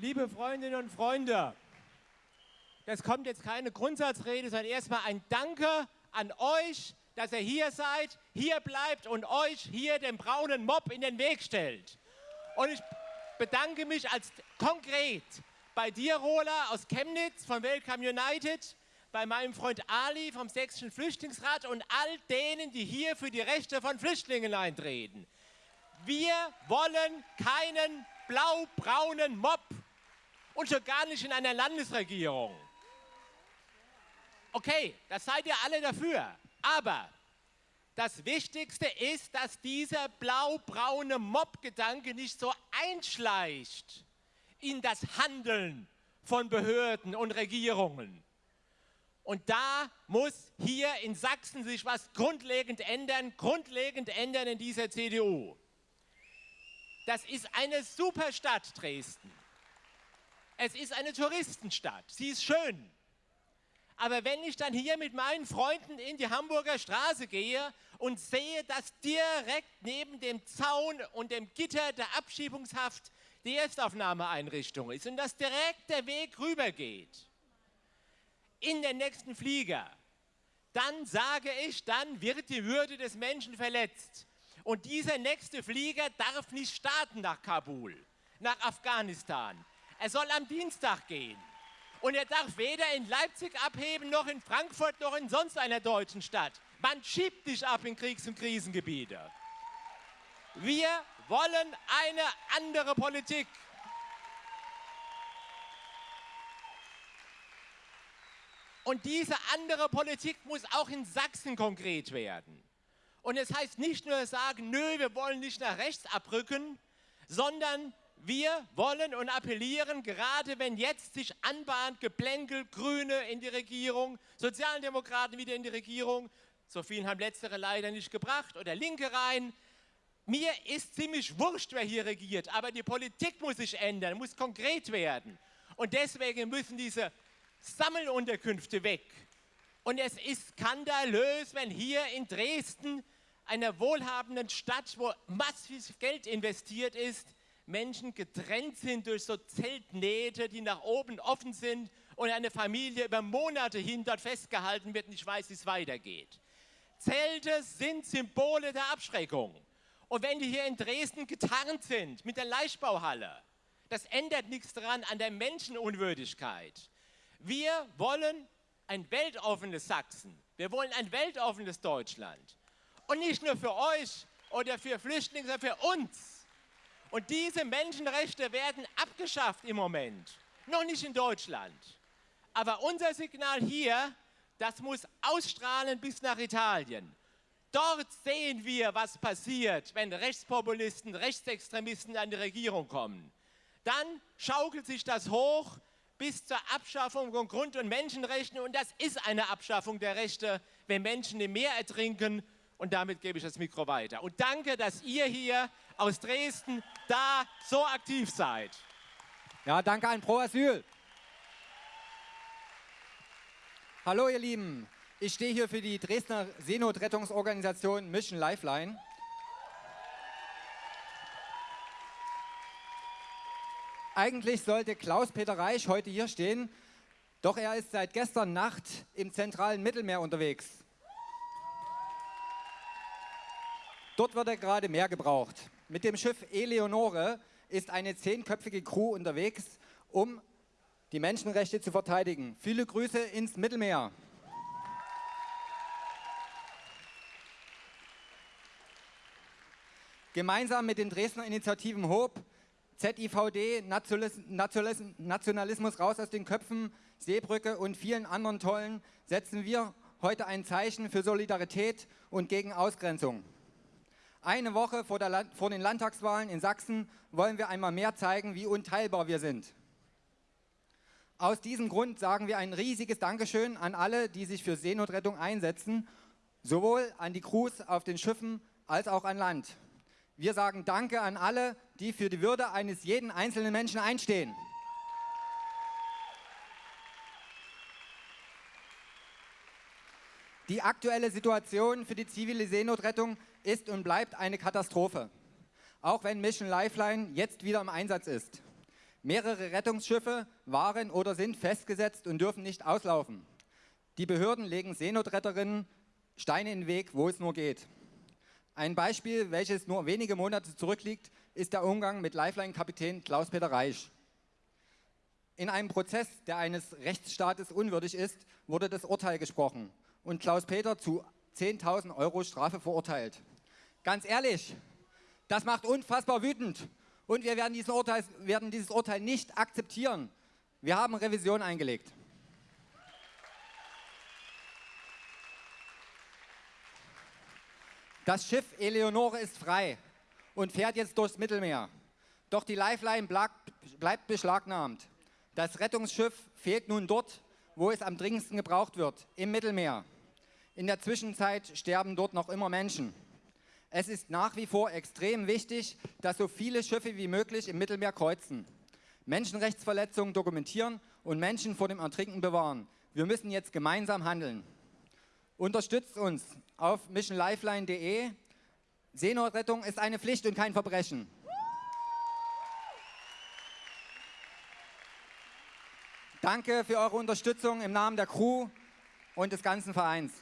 Liebe Freundinnen und Freunde, das kommt jetzt keine Grundsatzrede, sondern erstmal ein Danke an euch, dass ihr hier seid, hier bleibt und euch hier den braunen Mob in den Weg stellt. Und ich bedanke mich als konkret bei dir, Rola, aus Chemnitz von Welcome United, bei meinem Freund Ali vom Sächsischen Flüchtlingsrat und all denen, die hier für die Rechte von Flüchtlingen eintreten. Wir wollen keinen blau-braunen Mob und schon gar nicht in einer Landesregierung. Okay, das seid ihr alle dafür. Aber das Wichtigste ist, dass dieser blau-braune Mob-Gedanke nicht so einschleicht in das Handeln von Behörden und Regierungen. Und da muss hier in Sachsen sich was grundlegend ändern, grundlegend ändern in dieser CDU. Das ist eine super Stadt, Dresden. Es ist eine Touristenstadt. Sie ist schön. Aber wenn ich dann hier mit meinen Freunden in die Hamburger Straße gehe und sehe, dass direkt neben dem Zaun und dem Gitter der Abschiebungshaft die Erstaufnahmeeinrichtung ist und dass direkt der Weg rübergeht, in den nächsten Flieger, dann sage ich, dann wird die Würde des Menschen verletzt. Und dieser nächste Flieger darf nicht starten nach Kabul, nach Afghanistan. Er soll am Dienstag gehen. Und er darf weder in Leipzig abheben, noch in Frankfurt, noch in sonst einer deutschen Stadt. Man schiebt nicht ab in Kriegs- und Krisengebiete. Wir wollen eine andere Politik. Und diese andere Politik muss auch in Sachsen konkret werden. Und es heißt nicht nur sagen, nö, wir wollen nicht nach rechts abrücken, sondern wir wollen und appellieren, gerade wenn jetzt sich anbahnt, geplänkelt, Grüne in die Regierung, Sozialdemokraten wieder in die Regierung, so vielen haben letztere leider nicht gebracht, oder Linke rein. Mir ist ziemlich wurscht, wer hier regiert, aber die Politik muss sich ändern, muss konkret werden. Und deswegen müssen diese Sammelunterkünfte weg. Und es ist skandalös, wenn hier in Dresden, einer wohlhabenden Stadt, wo massiv Geld investiert ist, Menschen getrennt sind durch so Zeltnähte, die nach oben offen sind und eine Familie über Monate hin dort festgehalten wird und ich weiß, wie es weitergeht. Zelte sind Symbole der Abschreckung. Und wenn die hier in Dresden getarnt sind mit der Leichtbauhalle, das ändert nichts daran an der Menschenunwürdigkeit. Wir wollen ein weltoffenes Sachsen. Wir wollen ein weltoffenes Deutschland. Und nicht nur für euch oder für Flüchtlinge, sondern für uns. Und diese Menschenrechte werden abgeschafft im Moment. Noch nicht in Deutschland. Aber unser Signal hier, das muss ausstrahlen bis nach Italien. Dort sehen wir, was passiert, wenn Rechtspopulisten, Rechtsextremisten an die Regierung kommen. Dann schaukelt sich das hoch bis zur Abschaffung von Grund- und Menschenrechten. Und das ist eine Abschaffung der Rechte, wenn Menschen im Meer ertrinken. Und damit gebe ich das Mikro weiter. Und danke, dass ihr hier aus Dresden da so aktiv seid. Ja, danke an Pro Asyl. Hallo ihr Lieben, ich stehe hier für die Dresdner Seenotrettungsorganisation Mission Lifeline. Eigentlich sollte Klaus-Peter Reich heute hier stehen, doch er ist seit gestern Nacht im zentralen Mittelmeer unterwegs. Dort wird er gerade mehr gebraucht. Mit dem Schiff Eleonore ist eine zehnköpfige Crew unterwegs, um die Menschenrechte zu verteidigen. Viele Grüße ins Mittelmeer. Gemeinsam mit den Dresdner Initiativen HOP ZIVD, Nationalismus raus aus den Köpfen, Seebrücke und vielen anderen tollen setzen wir heute ein Zeichen für Solidarität und gegen Ausgrenzung. Eine Woche vor, Land vor, den Landtagswahlen in Sachsen wollen wir einmal mehr zeigen, wie unteilbar wir sind. Aus diesem Grund sagen wir ein riesiges Dankeschön an alle, die sich für Seenotrettung einsetzen, sowohl an die Crews auf den Schiffen als auch an Land. Wir sagen Danke an alle, die für die Würde eines jeden einzelnen Menschen einstehen. Die aktuelle Situation für die zivile Seenotrettung ist und bleibt eine Katastrophe, auch wenn Mission Lifeline jetzt wieder im Einsatz ist. Mehrere Rettungsschiffe waren oder sind festgesetzt und dürfen nicht auslaufen. Die Behörden legen Seenotretterinnen Steine in den Weg, wo es nur geht. Ein Beispiel, welches nur wenige Monate zurückliegt, ist der Umgang mit Lifeline-Kapitän Klaus-Peter Reich. In einem Prozess, der eines Rechtsstaates unwürdig ist, wurde das Urteil gesprochen und Klaus-Peter zu 10.000 Euro Strafe verurteilt. Ganz ehrlich, das macht unfassbar wütend und wir werden, Urteil, werden dieses Urteil nicht akzeptieren. Wir haben Revision eingelegt. Das Schiff Eleonore ist frei und fährt jetzt durchs Mittelmeer. Doch die Lifeline bleibt beschlagnahmt. Das Rettungsschiff fehlt nun dort, wo es am dringendsten gebraucht wird, im Mittelmeer. In der Zwischenzeit sterben dort noch immer Menschen. Es ist nach wie vor extrem wichtig, dass so viele Schiffe wie möglich im Mittelmeer kreuzen, Menschenrechtsverletzungen dokumentieren und Menschen vor dem Ertrinken bewahren. Wir müssen jetzt gemeinsam handeln. Unterstützt uns auf missionlifeline.de. Seenotrettung ist eine Pflicht und kein Verbrechen. Danke für eure Unterstützung im Namen der Crew und des ganzen Vereins.